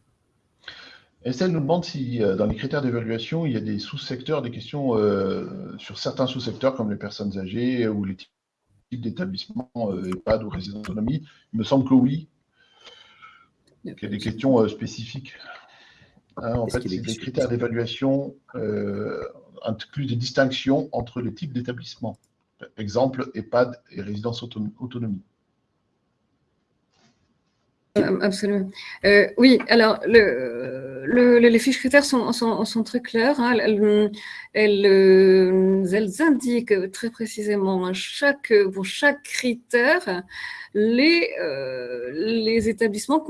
Estelle nous demande si euh, dans les critères d'évaluation, il y a des sous-secteurs, des questions euh, sur certains sous-secteurs comme les personnes âgées ou les types d'établissements, EHPAD ou résidence d'autonomie. Il me semble que oui. Il y a des questions spécifiques. Hein, en fait, c'est des critères d'évaluation. Euh, inclut des distinctions entre les types d'établissements. Exemple, EHPAD et résidence autonomie. Absolument. Euh, oui, alors le, les fiches critères sont, très claires. Hein. Elles, elles, indiquent très précisément pour chaque critère les, euh, établissements,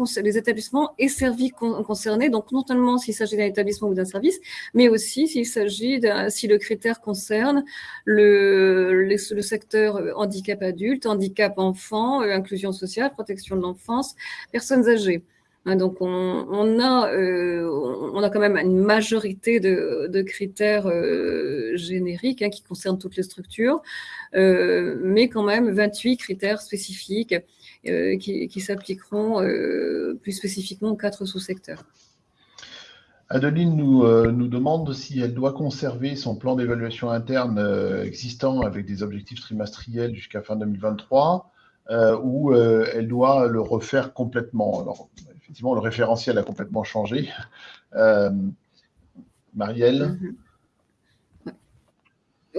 et services concernés. Donc, non seulement s'il s'agit d'un établissement ou d'un service, mais aussi s'il s'agit, si le critère concerne le, secteur handicap adulte, handicap enfant, euh, inclusion sociale, protection de l'enfance, personnes âgées. Hein, donc, on, a, euh, on a quand même une majorité de, critères euh, génériques hein, qui concernent toutes les structures, euh, mais quand même 28 critères spécifiques qui, s'appliqueront plus spécifiquement aux quatre sous-secteurs. Adeline nous, nous, demande si elle doit conserver son plan d'évaluation interne existant avec des objectifs trimestriels jusqu'à fin 2023 ou elle doit le refaire complètement. Alors, effectivement, le référentiel a complètement changé. Euh, Marielle mhm.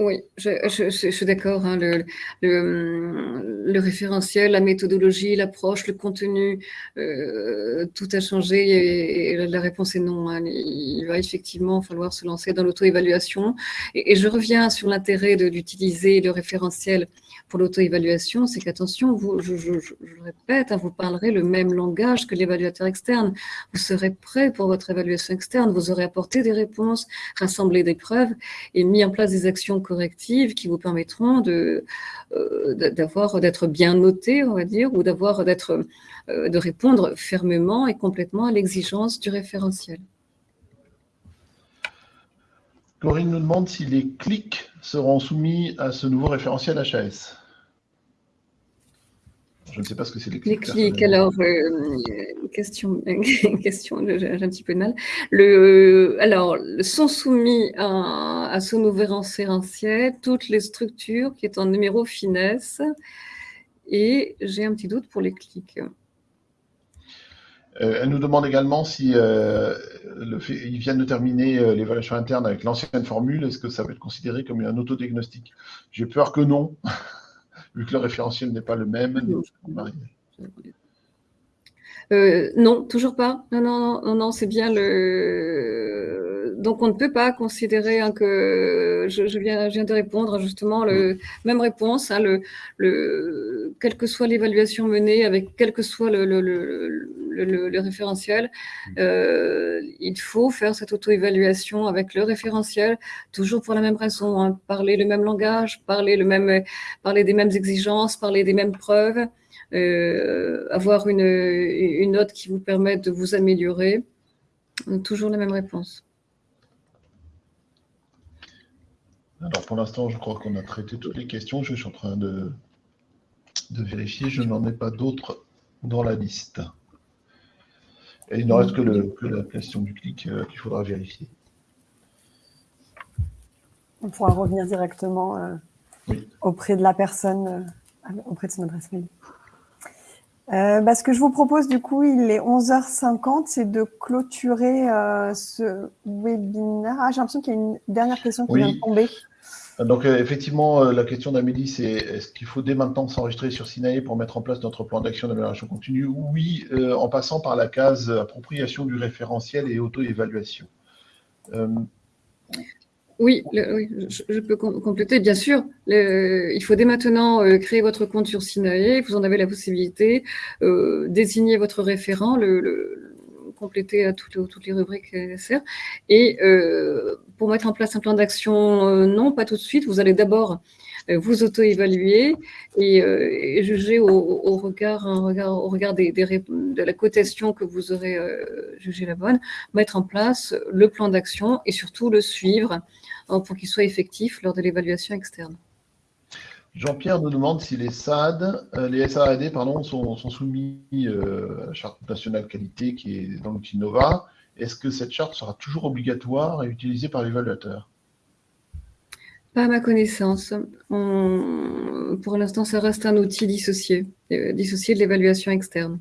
Oui, je, suis d'accord. Hein, le, référentiel, la méthodologie, l'approche, le contenu, euh, tout a changé et, la réponse est non. Hein. il va effectivement falloir se lancer dans l'auto-évaluation. Et, je reviens sur l'intérêt d'utiliser le référentiel pour l'auto-évaluation, c'est qu'attention, je, répète, hein, vous parlerez le même langage que l'évaluateur externe. Vous serez prêt pour votre évaluation externe, vous aurez apporté des réponses, rassemblé des preuves et mis en place des actions correctives qui vous permettront euh, d'être bien noté, on va dire, ou d'avoir euh, de répondre fermement et complètement à l'exigence du référentiel. Corinne nous demande si les clics seront soumis à ce nouveau référentiel HAS. Je ne sais pas ce que c'est les clics. Les clics, alors, euh, question, question j'ai un petit peu de mal. Le, alors, sont soumis à, ce nouveau référentiel toutes les structures qui est en numéro finesse. Et j'ai un petit doute pour les clics. Euh, elle nous demande également si euh, le fait, ils viennent de terminer euh, l'évaluation interne avec l'ancienne formule, est-ce que ça va être considéré comme un autodiagnostic? J'ai peur que non, vu que le référentiel n'est pas le même. non, toujours pas. Non, non, non, non, c'est bien le. Donc, on ne peut pas considérer hein, que je, viens, de répondre justement le même réponse. Hein, le, le, quelle que soit l'évaluation menée, avec quel que soit le, le, référentiel. Mm. Euh, il faut faire cette auto-évaluation avec le référentiel, toujours pour la même raison, hein. parler le même langage, parler, le même, parler des mêmes exigences, parler des mêmes preuves, euh, avoir une, une note qui vous permette de vous améliorer. Toujours la même réponse. Alors pour l'instant, je crois qu'on a traité toutes les questions. Je suis en train de, de vérifier. Je n'en ai pas d'autres dans la liste. Et il ne reste que, la question du clic euh, qu'il faudra vérifier. On pourra revenir directement euh, auprès de la personne, euh, auprès de son adresse mail. Bah, ce que je vous propose, du coup, il est 11h50, c'est de clôturer ce webinaire. Ah, j'ai l'impression qu'il y a une dernière question qui vient de tomber. Donc euh, effectivement, euh, la question d'Amélie, c'est est-ce qu'il faut dès maintenant s'enregistrer sur Sinae pour mettre en place notre plan d'action d'amélioration continue Oui, euh, en passant par la case appropriation du référentiel et auto-évaluation. Oui, je, peux compléter, bien sûr. il faut dès maintenant créer votre compte sur Sinae. Vous en avez la possibilité. désigner votre référent, le compléter à toutes, les rubriques nécessaires. Et euh, pour mettre en place un plan d'action, euh, non, pas tout de suite. Vous allez d'abord euh, vous auto-évaluer et, juger au, regard, de la cotation que vous aurez jugé la bonne, mettre en place le plan d'action et surtout le suivre pour qu'il soit effectif lors de l'évaluation externe. Jean-Pierre nous demande si les SAD, euh, les SAAD pardon, sont, soumis euh, à la charte nationale qualité qui est dans l'outil Nova. Est-ce que cette charte sera toujours obligatoire et utilisée par l'évaluateur? Pas à ma connaissance. pour l'instant, ça reste un outil dissocié, euh, dissocié de l'évaluation externe.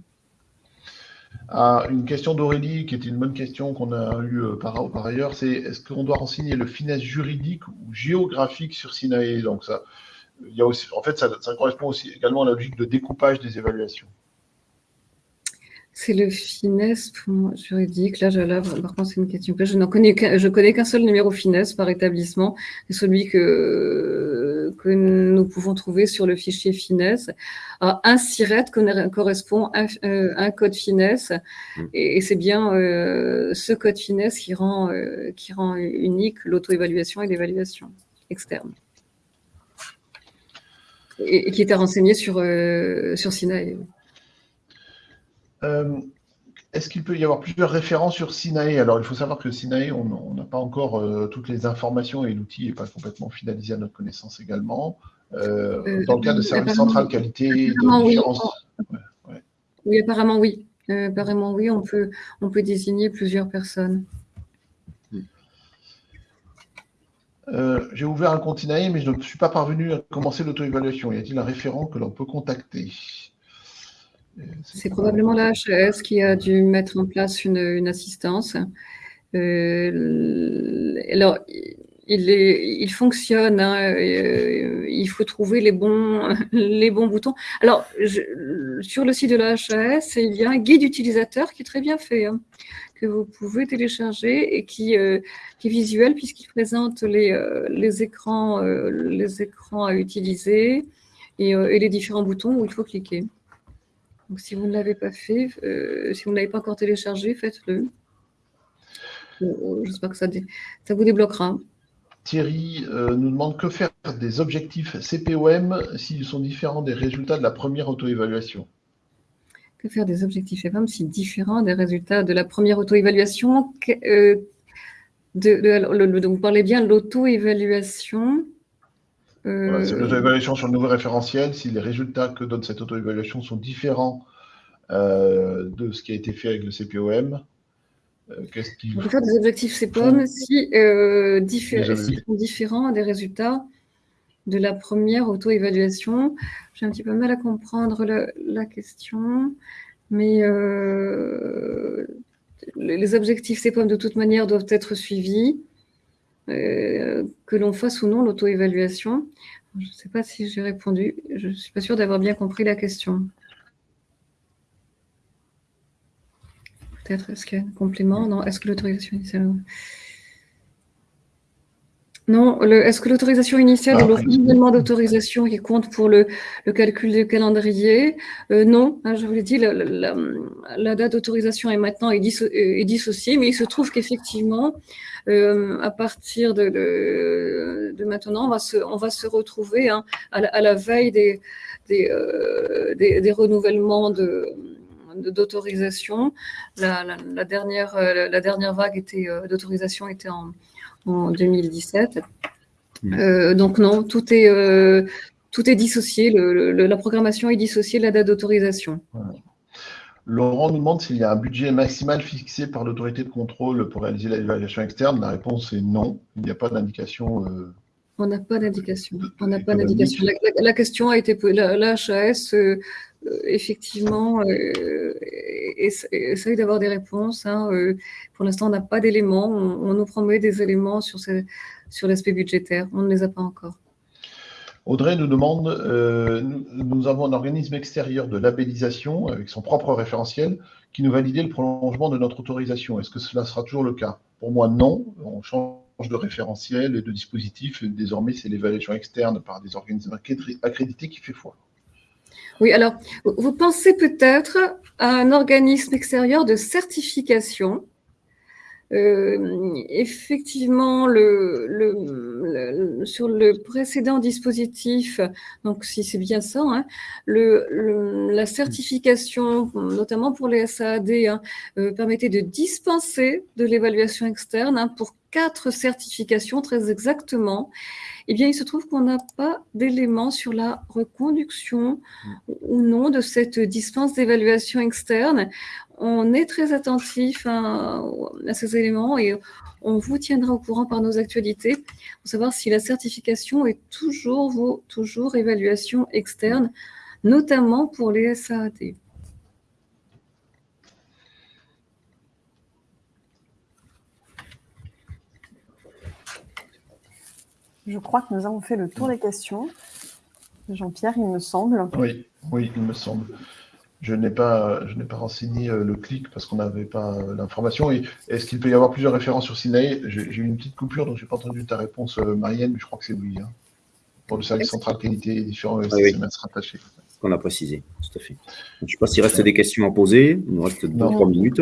Ah, une question d'Aurélie, qui était une bonne question qu'on a eue par, par ailleurs, c'est est-ce qu'on doit renseigner le finesse juridique ou géographique sur Sinae Donc ça, il y a aussi, en fait, ça, ça correspond aussi également à la logique de découpage des évaluations. C'est le finesse juridique. Là, je, là, par contre, c'est une question que je n'en connais qu'un, je connais qu'un seul numéro finesse par établissement, celui que, que nous pouvons trouver sur le fichier finesse. Alors, un SIRET correspond à euh, un code finesse, mmh. et, c'est bien euh, ce code finesse qui rend, euh, qui rend unique l'auto-évaluation et l'évaluation externe. Et, qui était renseigné sur, sur Sinaï. Euh, est-ce qu'il peut y avoir plusieurs références sur Sinae Alors, il faut savoir que Sinae, on n'a pas encore euh, toutes les informations et l'outil n'est pas complètement finalisé à notre connaissance également. Euh, dans le cas de service central qualité, de oui. oui. apparemment oui. apparemment oui, on peut, on peut désigner plusieurs personnes. J'ai ouvert un compte Sinae, mais je ne suis pas parvenu à commencer l'auto-évaluation. Y a-t-il un référent que l'on peut contacter? C'est probablement la HES qui a dû mettre en place une, assistance. Euh, alors, il, fonctionne, hein, euh, il faut trouver les bons, les bons boutons. Alors, sur le site de la HAS, il y a un guide utilisateur qui est très bien fait, hein, que vous pouvez télécharger et qui, euh, est visuel puisqu'il présente les, les, écrans, les écrans à utiliser et, les différents boutons où il faut cliquer. Donc, si vous ne l'avez pas fait, euh, si vous ne l'avez pas encore téléchargé, faites-le. Euh, j'espère que ça, ça, vous débloquera. Thierry euh, nous demande que faire des objectifs CPOM s'ils sont différents des résultats de la première auto-évaluation. Que faire des objectifs CPOM s'ils sont différents des résultats de la première auto-évaluation? De, Vous parlez bien de l'auto-évaluation voilà, c'est l'auto-évaluation sur le nouveau référentiel. Si les résultats que donne cette auto-évaluation sont différents euh, de ce qui a été fait avec le CPOM, euh, qu'il faut faire des objectifs CPOM si, euh, sont différents des résultats de la première auto-évaluation. J'ai un petit peu mal à comprendre la question, mais les objectifs CPOM de toute manière doivent être suivis. Euh, que l'on fasse ou non l'auto-évaluation. Je ne sais pas si j'ai répondu. Je ne suis pas sûre d'avoir bien compris la question. Peut-être, est-ce qu'il y a un complément? Non, est-ce que l'autorisation initiale? Non, est-ce que l'autorisation initiale ah, ou le renouvellement d'autorisation qui compte pour le, calcul du calendrier? Euh, Non, hein, je vous l'ai dit, la, date d'autorisation est maintenant est, dissociée, mais il se trouve qu'effectivement, euh, à partir de, de, maintenant, on va se, on va se retrouver hein, à, la, veille des, des, euh, des, renouvellements de d'autorisation. La, la, dernière, la dernière vague d'autorisation était en, en 2017. Mm. Euh, donc non, tout est, euh, tout est dissocié, la programmation est dissociée de la date d'autorisation. Laurent nous demande s'il y a un budget maximal fixé par l'autorité de contrôle pour réaliser l'évaluation externe. La réponse est non. Il n'y a pas d'indication. Euh, on n'a pas d'indication. On n'a pas d'indication. La, question a été la, la HAS effectivement essaye d'avoir des réponses. Hein, pour l'instant, on n'a pas d'éléments. On, nous promet des éléments sur, l'aspect budgétaire. On ne les a pas encore. Audrey nous demande, euh, nous, avons un organisme extérieur de labellisation avec son propre référentiel qui nous validait le prolongement de notre autorisation. Est-ce que cela sera toujours le cas? Pour moi, non. On change de référentiel et de dispositif. Désormais, c'est l'évaluation externe par des organismes accrédités qui fait foi. Oui, alors, vous pensez peut-être à un organisme extérieur de certification. Euh, effectivement, sur le précédent dispositif, donc si c'est bien ça, hein, la certification, notamment pour les SAAD, hein, euh, permettait de dispenser de l'évaluation externe hein, pour quatre certifications très exactement. Eh bien, il se trouve qu'on n'a pas d'éléments sur la reconduction ou non de cette dispense d'évaluation externe on est très attentif à, ces éléments et on vous tiendra au courant par nos actualités pour savoir si la certification est toujours, vos, toujours évaluation externe, notamment pour les SAAT. Je crois que nous avons fait le tour des questions. Jean-Pierre, il me semble. Oui, oui, il me semble. Je n'ai pas, je n'ai pas renseigné euh, le clic parce qu'on n'avait pas euh, l'information. Est-ce qu'il peut y avoir plusieurs références sur Sinaï? J'ai eu une petite coupure, donc je n'ai pas entendu ta réponse, euh, Marianne, mais je crois que c'est oui. Hein. Pour le service central qualité et différents Ah oui. SMS rattachés. qu'on a précisé, tout à fait. Je ne sais pas s'il reste des questions à poser. Il nous reste deux Non. trois minutes.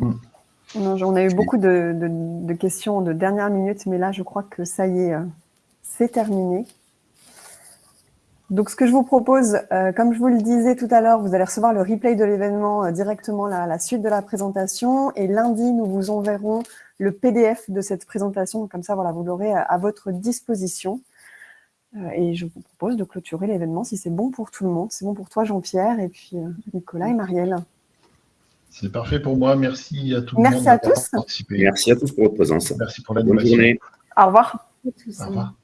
Non, on a eu beaucoup de, de- de questions de dernière minute, mais là, je crois que ça y est, c'est terminé. Donc, ce que je vous propose, euh, comme je vous le disais tout à l'heure, vous allez recevoir le replay de l'événement euh, directement à la suite de la présentation. Et lundi, nous vous enverrons le PDF de cette présentation. Comme ça, voilà, vous l'aurez à, à votre disposition. Euh, et je vous propose de clôturer l'événement si c'est bon pour tout le monde. C'est bon pour toi, Jean-Pierre, et puis euh, Nicolas et Marielle. C'est parfait pour moi. Merci à tout le Merci monde à d'avoir tous. participé. Merci à tous pour votre présence. Merci pour Bonne l'animation. journée. Au revoir. Au revoir.